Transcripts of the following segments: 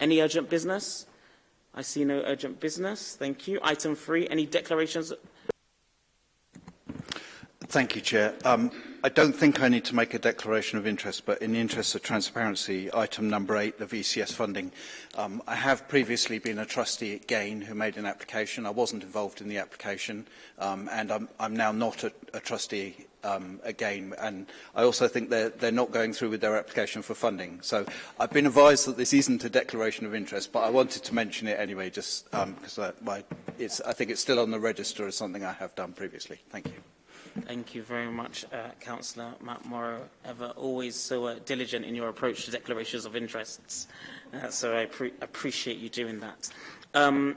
any urgent business? I see no urgent business. Thank you. Item three, any declarations Thank you, Chair. Um, I don't think I need to make a declaration of interest, but in the interest of transparency, item number eight, the VCS funding. Um, I have previously been a trustee at Gain who made an application. I wasn't involved in the application, um, and I'm, I'm now not a, a trustee um, again. And I also think they're, they're not going through with their application for funding. So I've been advised that this isn't a declaration of interest, but I wanted to mention it anyway, just because um, I, it's, I think it's still on the register as something I have done previously. Thank you. Thank you very much, uh, Councillor Matt Morrow, ever always so uh, diligent in your approach to declarations of interests. Uh, so I appreciate you doing that. Um,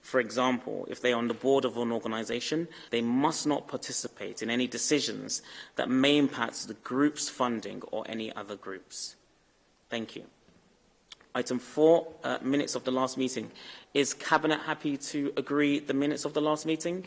For example, if they are on the board of an organisation, they must not participate in any decisions that may impact the group's funding or any other groups. Thank you. Item 4, uh, minutes of the last meeting. Is Cabinet happy to agree the minutes of the last meeting?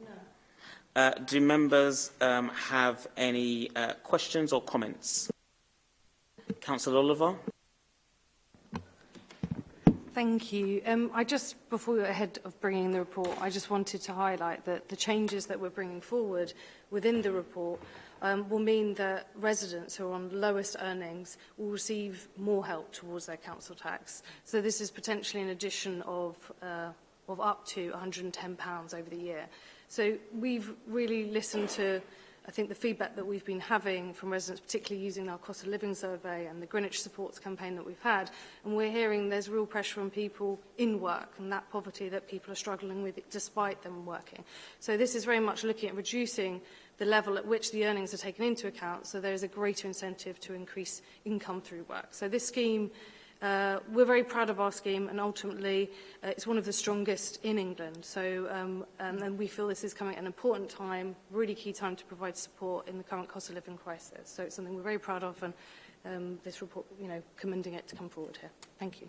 No. Uh, do members um, have any uh, questions or comments? Councillor Oliver? Thank you. Um, I just, before we were ahead of bringing the report, I just wanted to highlight that the changes that we're bringing forward within the report um, will mean that residents who are on lowest earnings will receive more help towards their council tax. So this is potentially an addition of, uh, of up to £110 over the year. So we've really listened to I think the feedback that we've been having from residents, particularly using our cost of living survey and the Greenwich supports campaign that we've had, and we're hearing there's real pressure on people in work and that poverty that people are struggling with despite them working. So this is very much looking at reducing the level at which the earnings are taken into account so there is a greater incentive to increase income through work. So this scheme Uh, we're very proud of our scheme and ultimately uh, it's one of the strongest in England. So um, and, and we feel this is coming at an important time, really key time to provide support in the current cost of living crisis. So it's something we're very proud of and um, this report, you know, commending it to come forward here. Thank you.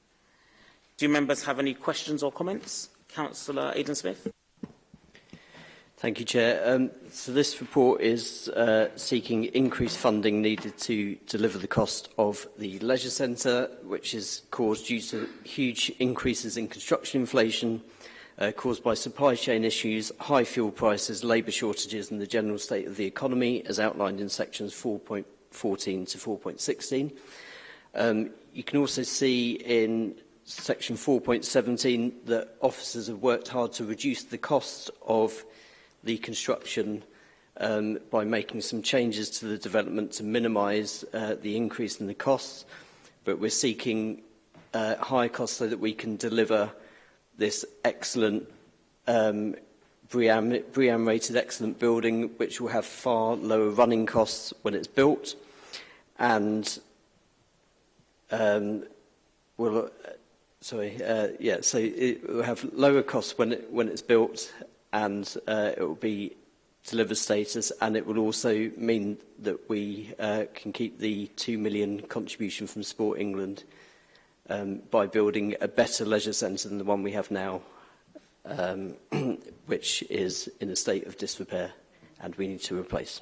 Do members have any questions or comments? Councillor Aidan Smith. Thank you, Chair. Um, so this report is uh, seeking increased funding needed to deliver the cost of the leisure centre, which is caused due to huge increases in construction inflation, uh, uh, caused by supply chain issues, high fuel prices, labour shortages and the general state of the economy as outlined in sections 4.14 to 4.16. Um, you can also see in section 4.17 that officers have worked hard to reduce the cost of the construction um, by making some changes to the development to minimise uh, the increase in the costs, but we're seeking uh, higher costs so that we can deliver this excellent um, BRIAM, BRIAM rated excellent building which will have far lower running costs when it's built and um, will uh, sorry uh, yeah so it will have lower costs when it, when it's built and uh, it will be deliver status and it will also mean that we uh, can keep the 2 million contribution from Sport England um, by building a better leisure centre than the one we have now, um, which is in a state of disrepair and we need to replace.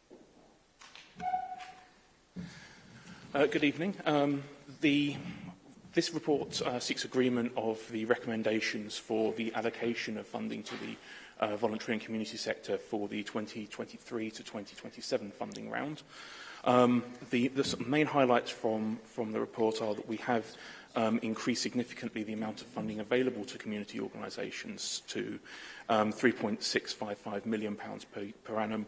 Uh, good evening. Um, the, this report uh, seeks agreement of the recommendations for the allocation of funding to the uh, voluntary and community sector for the 2023 to 2027 funding round. Um, the, the main highlights from, from the report are that we have um, increased significantly the amount of funding available to community organisations to um, 3.655 million pounds per, per annum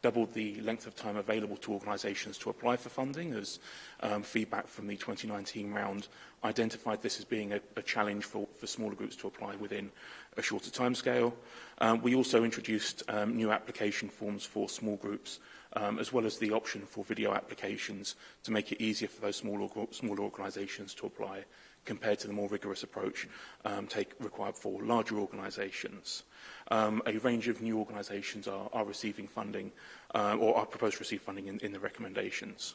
doubled the length of time available to organisations to apply for funding as um, feedback from the 2019 round identified this as being a, a challenge for, for smaller groups to apply within a shorter timescale. Um, we also introduced um, new application forms for small groups um, as well as the option for video applications to make it easier for those small org smaller organisations to apply compared to the more rigorous approach um, take, required for larger organisations. Um, a range of new organisations are, are receiving funding uh, or are proposed to receive funding in, in the recommendations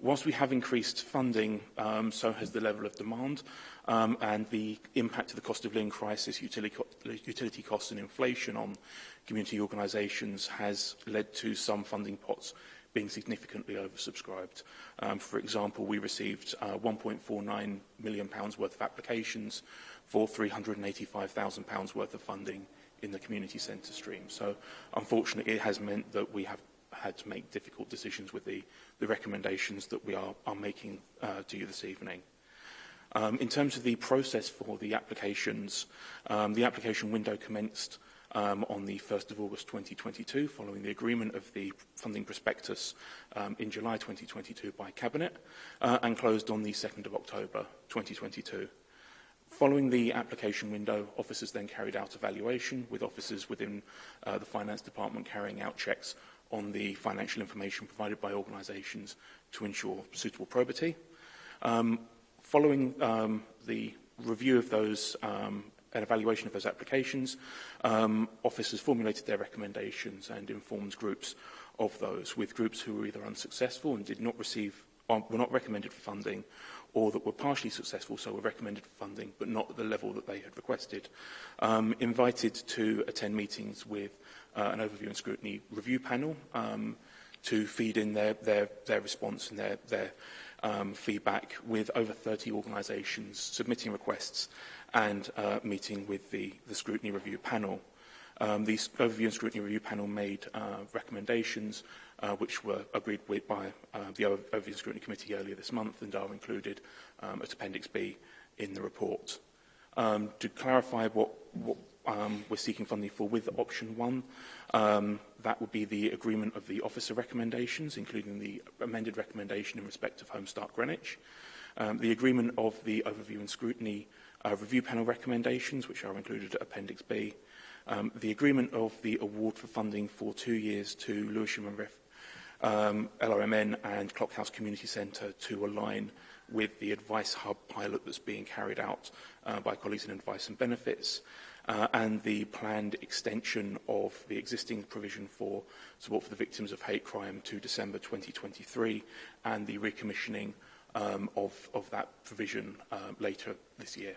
whilst we have increased funding, um, so has the level of demand um, and the impact of the cost of living crisis, utility, utility costs and inflation on community organisations has led to some funding pots being significantly oversubscribed. Um, for example, we received uh, £1.49 million pounds worth of applications for £385,000 worth of funding in the community centre stream. So unfortunately, it has meant that we have had to make difficult decisions with the, the recommendations that we are, are making uh, to you this evening. Um, in terms of the process for the applications, um, the application window commenced um, on the 1st of August 2022 following the agreement of the funding prospectus um, in July 2022 by Cabinet uh, and closed on the 2nd of October 2022. Following the application window, officers then carried out evaluation with officers within uh, the Finance Department carrying out checks on the financial information provided by organisations to ensure suitable probity. Um, following um, the review of those um, and evaluation of those applications, um, officers formulated their recommendations and informed groups of those, with groups who were either unsuccessful and did not receive um, were not recommended for funding or that were partially successful so were recommended for funding but not at the level that they had requested, um, invited to attend meetings with uh, an overview and scrutiny review panel um, to feed in their, their, their response and their, their um, feedback with over 30 organisations submitting requests and uh, meeting with the, the scrutiny review panel. Um, the overview and scrutiny review panel made uh, recommendations uh, which were agreed with by uh, the overview and scrutiny committee earlier this month and are included um, at Appendix B in the report. Um, to clarify what, what um, we're seeking funding for with option one. Um, that would be the agreement of the officer recommendations, including the amended recommendation in respect of Home Start Greenwich. Um, the agreement of the overview and scrutiny uh, review panel recommendations, which are included at Appendix B. Um, the agreement of the award for funding for two years to Lewisham um, and Riff, um, LRMN and Clockhouse Community Centre to align with the Advice Hub pilot that's being carried out uh, by colleagues in Advice and Benefits uh, and the planned extension of the existing provision for support for the victims of hate crime to December 2023 and the recommissioning um, of, of that provision uh, later this year.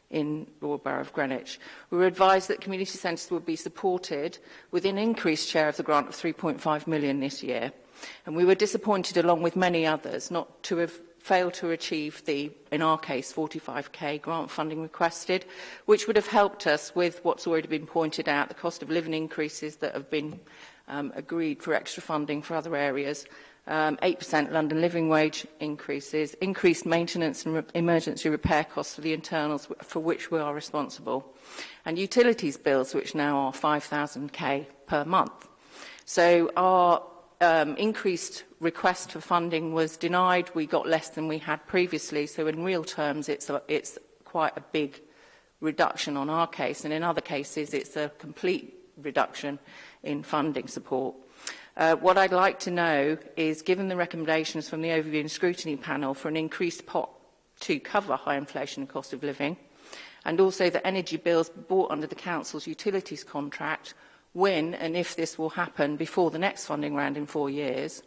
in Royal Borough of Greenwich. We were advised that community centres would be supported with an increased share of the grant of 3.5 million this year. And we were disappointed, along with many others, not to have failed to achieve the, in our case, 45k grant funding requested, which would have helped us with what's already been pointed out, the cost of living increases that have been um, agreed for extra funding for other areas um, 8% London living wage increases, increased maintenance and re emergency repair costs for the internals for which we are responsible, and utilities bills which now are 5,000k per month. So our um, increased request for funding was denied. We got less than we had previously. So in real terms, it's, a, it's quite a big reduction on our case. And in other cases, it's a complete reduction in funding support. Uh, what I'd like to know is, given the recommendations from the Overview and Scrutiny Panel for an increased pot to cover high inflation and cost of living, and also that energy bills brought under the Council's utilities contract when and if this will happen before the next funding round in four years,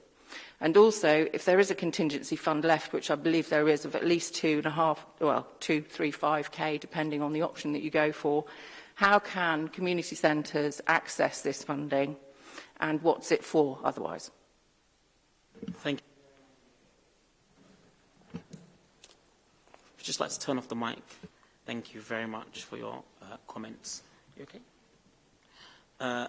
and also if there is a contingency fund left, which I believe there is of at least two and a half, well, two, three, five K, depending on the option that you go for, how can community centres access this funding? and what's it for otherwise? Thank you. Just let's turn off the mic. Thank you very much for your uh, comments. You okay? Uh,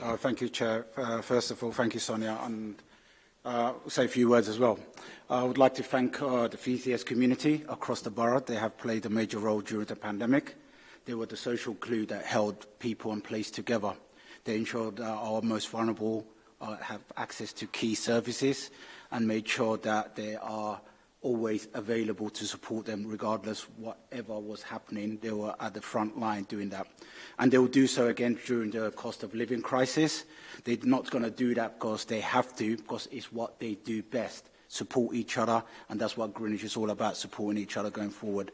Uh, thank you, Chair. Uh, first of all, thank you, Sonia, and uh, say a few words as well. I would like to thank uh, the VCS community across the borough. They have played a major role during the pandemic. They were the social glue that held people and place together. They ensured uh, our most vulnerable uh, have access to key services and made sure that they are always available to support them regardless whatever was happening. They were at the front line doing that. And they will do so again during the cost of living crisis. They're not going to do that because they have to, because it's what they do best, support each other. And that's what Greenwich is all about, supporting each other going forward.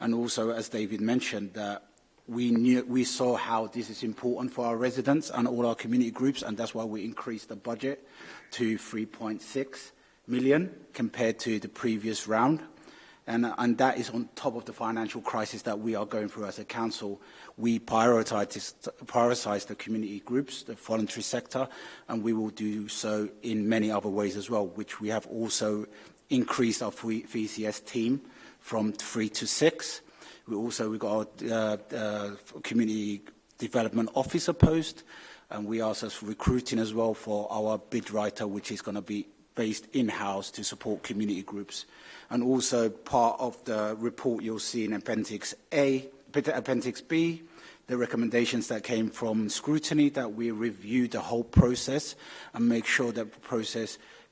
And also, as David mentioned, that we, knew, we saw how this is important for our residents and all our community groups, and that's why we increased the budget to 3.6 million compared to the previous round. And, and that is on top of the financial crisis that we are going through as a council. We prioritize, prioritize the community groups, the voluntary sector, and we will do so in many other ways as well, which we have also increased our VCS e team from three to six. We also we got our uh, uh, community development officer post, and we are also recruiting as well for our bid writer, which is going to be based in-house to support community groups. And also part of the report you'll see in Appendix A, Appendix B, the recommendations that came from scrutiny that we review the whole process and make sure that the process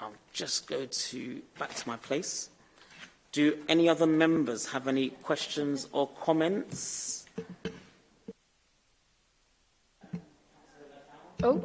I'll just go to back to my place. Do any other members have any questions or comments? Oh.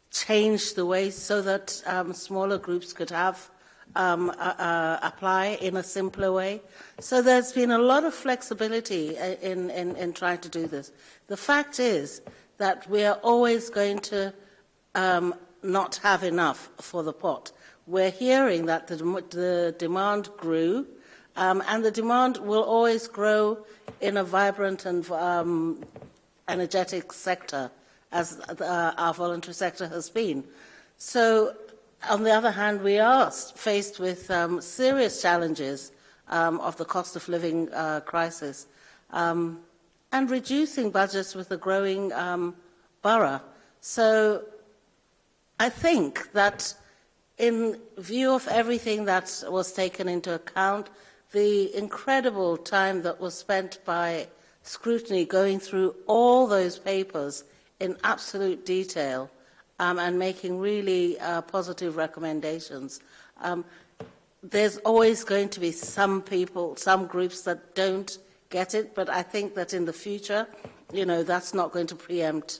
change the way so that um, smaller groups could have um, uh, uh, apply in a simpler way. So there's been a lot of flexibility uh, in, in, in trying to do this. The fact is that we are always going to um, not have enough for the pot. We're hearing that the, the demand grew, um, and the demand will always grow in a vibrant and um, energetic sector as uh, our voluntary sector has been. So, on the other hand, we are faced with um, serious challenges um, of the cost of living uh, crisis um, and reducing budgets with a growing um, borough. So, I think that in view of everything that was taken into account, the incredible time that was spent by scrutiny going through all those papers in absolute detail um, and making really uh, positive recommendations. Um, there's always going to be some people, some groups that don't get it, but I think that in the future, you know, that's not going to preempt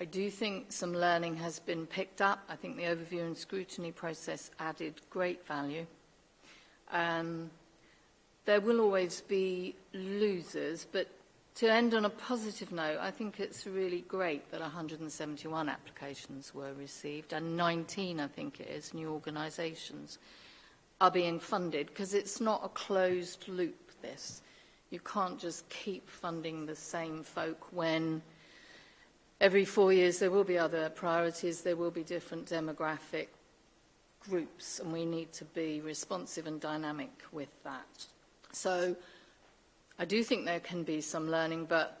I do think some learning has been picked up. I think the overview and scrutiny process added great value. Um, there will always be losers, but To end on a positive note, I think it's really great that 171 applications were received and 19, I think it is, new organisations are being funded because it's not a closed loop, this. You can't just keep funding the same folk when every four years there will be other priorities, there will be different demographic groups and we need to be responsive and dynamic with that. So I do think there can be some learning, but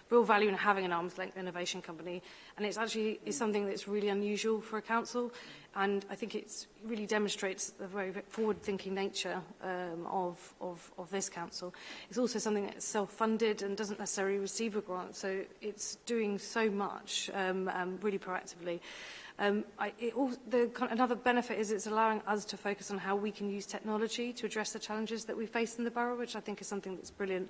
real value in having an arm's length innovation company. And it's actually it's something that's really unusual for a council. And I think it really demonstrates the very forward-thinking nature um, of, of, of this council. It's also something that's self-funded and doesn't necessarily receive a grant, so it's doing so much um, um, really proactively. Um, I, it all, the, another benefit is it's allowing us to focus on how we can use technology to address the challenges that we face in the borough, which I think is something that's brilliant.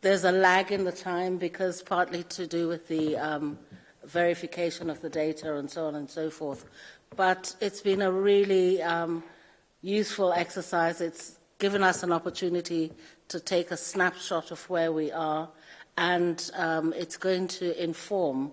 There's a lag in the time because partly to do with the um, verification of the data and so on and so forth. But it's been a really um, useful exercise. It's given us an opportunity to take a snapshot of where we are, and um, it's going to inform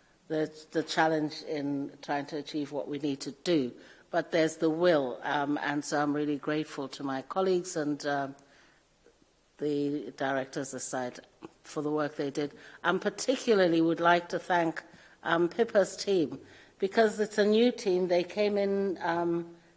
the, the, challenge in trying to achieve what we need to do. But there's the will, um, and so I'm really grateful to my colleagues and uh, the directors aside for the work they did. And um, particularly would like to thank um, Pippa's team, because it's a new team. They came in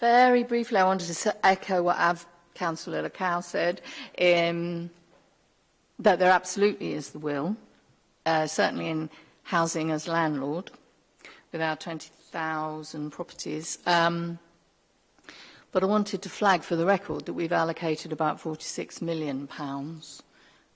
Very briefly, I wanted to echo what Councillor Cowan said. Um, that there absolutely is the will, uh, certainly in housing as landlord, with our 20,000 properties. Um, but I wanted to flag for the record that we've allocated about 46 million pounds